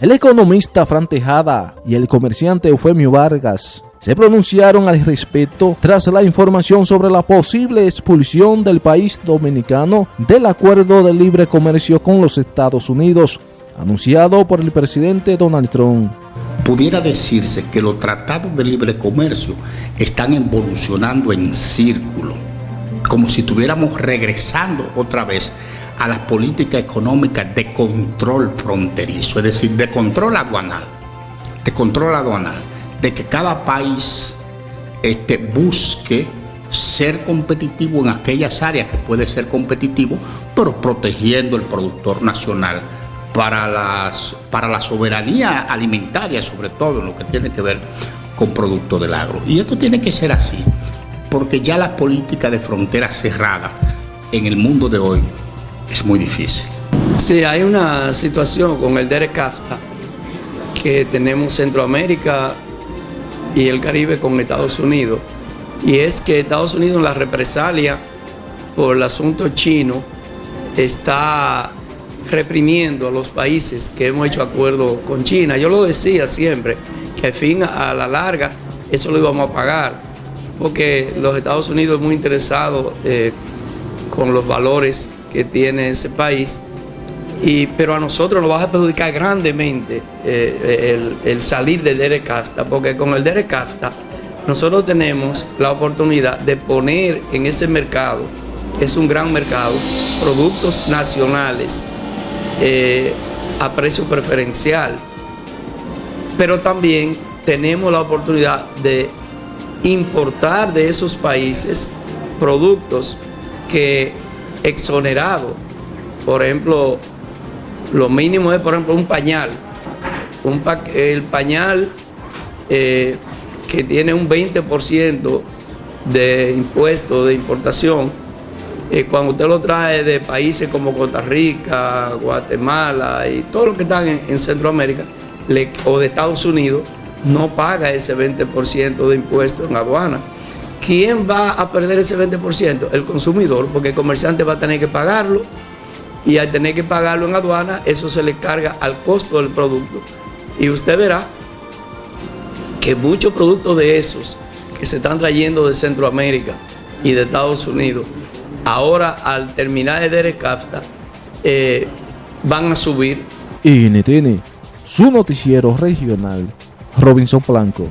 El economista Fran Tejada y el comerciante Eufemio Vargas se pronunciaron al respecto tras la información sobre la posible expulsión del país dominicano del acuerdo de libre comercio con los Estados Unidos, anunciado por el presidente Donald Trump. Pudiera decirse que los tratados de libre comercio están evolucionando en círculo, como si estuviéramos regresando otra vez a las políticas económicas de control fronterizo, es decir, de control aduanal, de control aduanal, de que cada país este, busque ser competitivo en aquellas áreas que puede ser competitivo, pero protegiendo el productor nacional para, las, para la soberanía alimentaria, sobre todo en lo que tiene que ver con productos del agro. Y esto tiene que ser así, porque ya la política de frontera cerrada en el mundo de hoy es muy difícil. Sí, hay una situación con el Derek CAFTA que tenemos Centroamérica y el Caribe con Estados Unidos. Y es que Estados Unidos en la represalia por el asunto chino está reprimiendo a los países que hemos hecho acuerdo con China. Yo lo decía siempre, que al fin, a la larga, eso lo íbamos a pagar, porque los Estados Unidos es muy interesado eh, con los valores que tiene ese país. Y, pero a nosotros nos va a perjudicar grandemente eh, el, salir de Derek CAFTA, porque con el Derek CAFTA nosotros tenemos la oportunidad de poner en ese mercado, es un gran mercado, productos nacionales eh, a precio preferencial, pero también tenemos la oportunidad de importar de esos países productos que exonerado. Por ejemplo, lo mínimo es, por ejemplo, un pañal. Un el pañal eh, que tiene un 20% de impuesto de importación, eh, cuando usted lo trae de países como Costa Rica, Guatemala y todo lo que están en, Centroamérica o de Estados Unidos, no paga ese 20% de impuesto en aduana. ¿Quién va a perder ese 20%? El consumidor, porque el comerciante va a tener que pagarlo y al tener que pagarlo en aduana, eso se le carga al costo del producto. Y usted verá que muchos productos de esos que se están trayendo de Centroamérica y de Estados Unidos, ahora al terminar de Derek eh, van a subir. Y tiene su noticiero regional, Robinson Blanco.